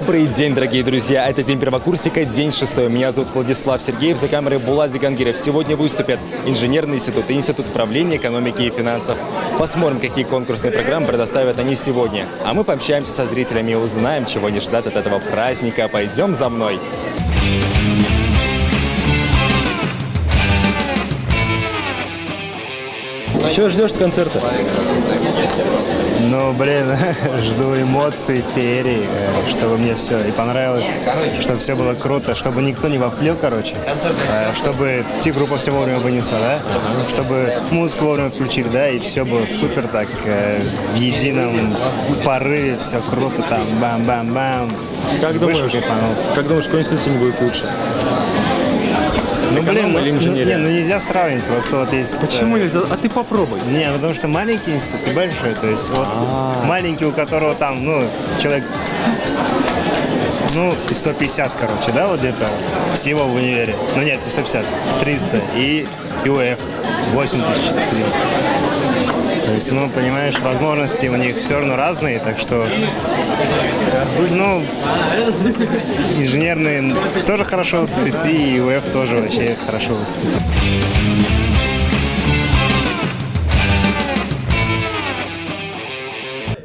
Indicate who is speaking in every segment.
Speaker 1: Добрый день, дорогие друзья! Это День первокурсника, день шестой. Меня зовут Владислав Сергеев, за камерой Булат Зигангиров. Сегодня выступят Инженерный институт и Институт управления экономики и финансов. Посмотрим, какие конкурсные программы предоставят они сегодня. А мы пообщаемся со зрителями и узнаем, чего они ждут от этого праздника. Пойдем за мной! Чего ждешь от концерта?
Speaker 2: Ну, блин, жду эмоций, феерии, э, чтобы мне все и понравилось, чтобы все было круто, чтобы никто не вовлек, короче, э, чтобы те группа все вовремя вынесла, да, чтобы музыку вовремя включили, да, и все было супер так, э, в едином порыве, все круто там, бам-бам-бам.
Speaker 1: Как думаешь, как думаешь, какой институт будет лучше?
Speaker 2: Ну, блин, ну,
Speaker 1: или
Speaker 2: ну,
Speaker 1: инженерия?
Speaker 2: не, ну нельзя сравнить, просто вот есть...
Speaker 1: Почему
Speaker 2: э,
Speaker 1: нельзя? А ты попробуй.
Speaker 2: Не, потому что маленький институт и большой. То есть вот
Speaker 1: А.
Speaker 2: маленький, у которого там, ну, человек, ну, 150, короче, да, вот где-то всего в универе. Ну нет, не 150, 300. И ЮФ 8 тысяч студентов. То есть, ну, понимаешь, возможности у них все равно разные, так что, ну, инженерные тоже хорошо выступит, и ЮФ тоже вообще хорошо выступит.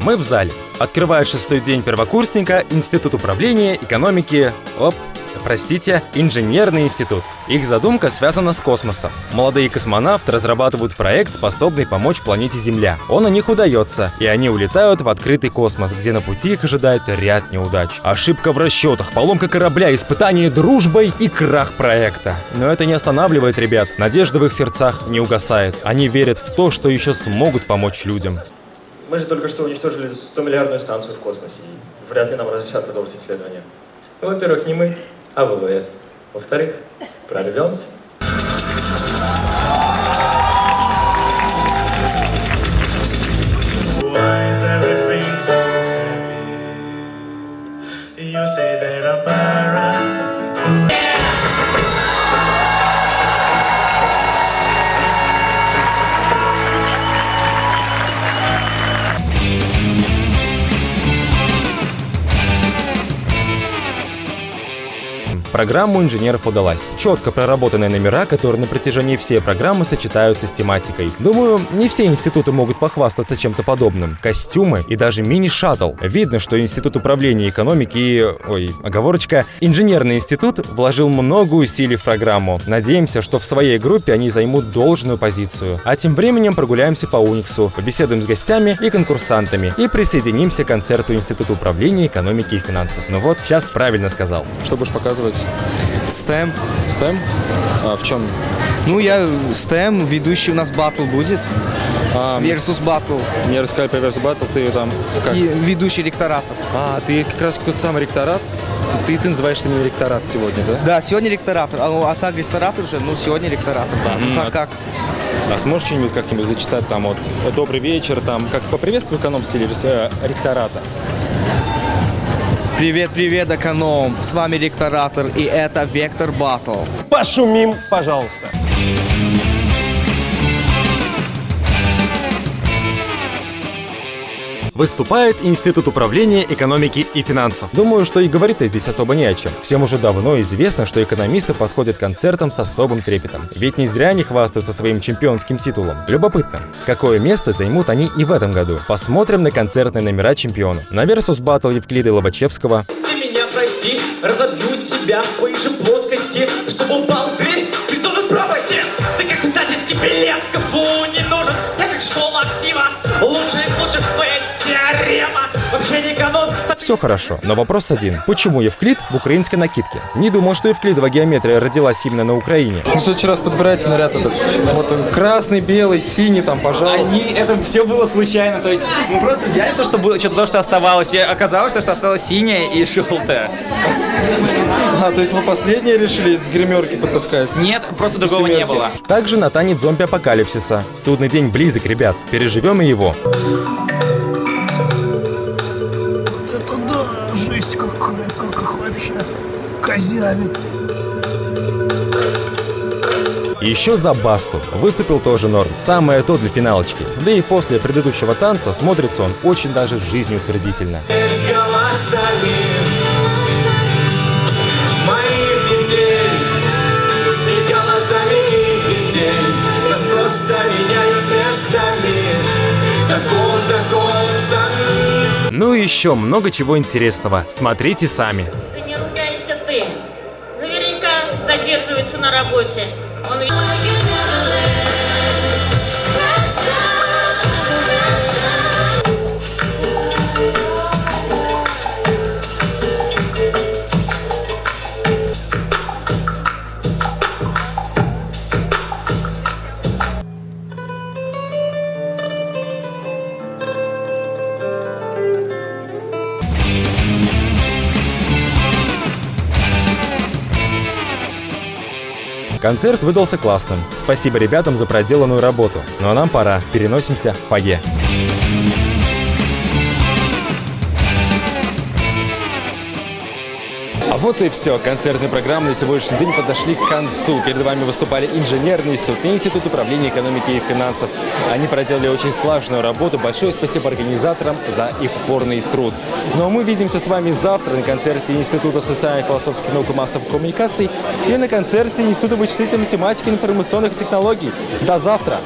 Speaker 1: Мы в зале. Открывает шестой день первокурсника Институт управления, экономики... Оп, простите, Инженерный институт. Их задумка связана с космосом. Молодые космонавты разрабатывают проект, способный помочь планете Земля. Он у них удается, и они улетают в открытый космос, где на пути их ожидает ряд неудач. Ошибка в расчетах, поломка корабля, испытание дружбой и крах проекта. Но это не останавливает ребят. Надежда в их сердцах не угасает. Они верят в то, что еще смогут помочь людям.
Speaker 3: Мы же только что уничтожили 100-миллиардную станцию в космосе, и вряд ли нам разрешат продолжить исследование. Ну, во-первых, не мы, а ВВС. Во-вторых, прорвемся.
Speaker 4: You say that I'm paranoid.
Speaker 1: Программа у инженеров удалась. Четко проработанные номера, которые на протяжении всей программы сочетаются с тематикой. Думаю, не все институты могут похвастаться чем-то подобным. Костюмы и даже мини-шаттл. Видно, что Институт управления экономики и... Ой, оговорочка. Инженерный институт вложил много усилий в программу. Надеемся, что в своей группе они займут должную позицию. А тем временем прогуляемся по Униксу, побеседуем с гостями и конкурсантами и присоединимся к концерту Института управления экономики и финансов. Ну вот, сейчас правильно сказал. Что будешь показывать?
Speaker 5: STEM.
Speaker 1: Стем? А, в чем?
Speaker 5: Ну, я STEM, ведущий у нас батл будет.
Speaker 1: А,
Speaker 5: Versus батл.
Speaker 1: мне рассказали про Versus Battle, ты там как?
Speaker 5: И ведущий ректоратор.
Speaker 1: А, ты как раз тот самый ректорат? Ты, ты называешься именно ректорат сегодня, да?
Speaker 5: Да, сегодня ректоратор. А, а так ресторатор уже, ну, сегодня ректоратор, да. Ну, так
Speaker 1: а-
Speaker 5: как?
Speaker 1: А сможешь что-нибудь как-нибудь зачитать там вот «Добрый вечер», там, как поприветствую эконом в стиле э, ректората?
Speaker 5: Привет, привет, эконом. С вами ректоратор, и это Вектор Батл.
Speaker 6: Пошумим, пожалуйста.
Speaker 1: Выступает Институт управления экономики и финансов. Думаю, что и говорить-то здесь особо не о чем. Всем уже давно известно, что экономисты подходят к концертам с особым трепетом. Ведь не зря они хвастаются своим чемпионским титулом. Любопытно, какое место займут они и в этом году. Посмотрим на концертные номера чемпиона. На Versus Battle Евклида и Лобачевского,
Speaker 7: Ты меня прости, разобью тебя в твоей же плоскости, чтобы упал в дверь Христовой пропасти. Ты как Стасис Белецка, фу, не нужен, школа актива, лучше теорема, вообще не канон.
Speaker 1: Все хорошо, но вопрос один. Почему Евклид в украинской накидке? Не думал, что Евклидова геометрия родилась именно на Украине.
Speaker 8: Ну, в следующий раз подбирайте наряд этот. Вот он, красный, белый, синий там, пожалуйста.
Speaker 9: Они, это все было случайно, то есть мы просто взяли то, что было, что то, что оставалось, и оказалось, что, что осталось синее и желтое.
Speaker 8: А, то есть вы последние решили из гримерки потаскать?
Speaker 9: Нет, просто другого не было.
Speaker 1: Также на танец зомби-апокалипсиса. Судный день близок, ребят. Переживем и его.
Speaker 10: Это
Speaker 1: красавик. Еще за Басту выступил тоже норм. Самое то для финалочки. Да и после предыдущего танца смотрится он очень даже жизнеутвердительно. Ну и еще много чего интересного. Смотрите сами
Speaker 11: задерживается на работе. Он
Speaker 1: Концерт выдался классным. Спасибо ребятам за проделанную работу. Ну а нам пора. Переносимся в фойе. Вот и все. Концертные программы на сегодняшний день подошли к концу. Перед вами выступали инженерный институт и Институт управления экономики и финансов. Они проделали очень сложную работу. Большое спасибо организаторам за их упорный труд. Ну а мы увидимся с вами завтра на концерте Института социальных философских наук и массовых коммуникаций и на концерте Института вычислительной математики и информационных технологий. До завтра!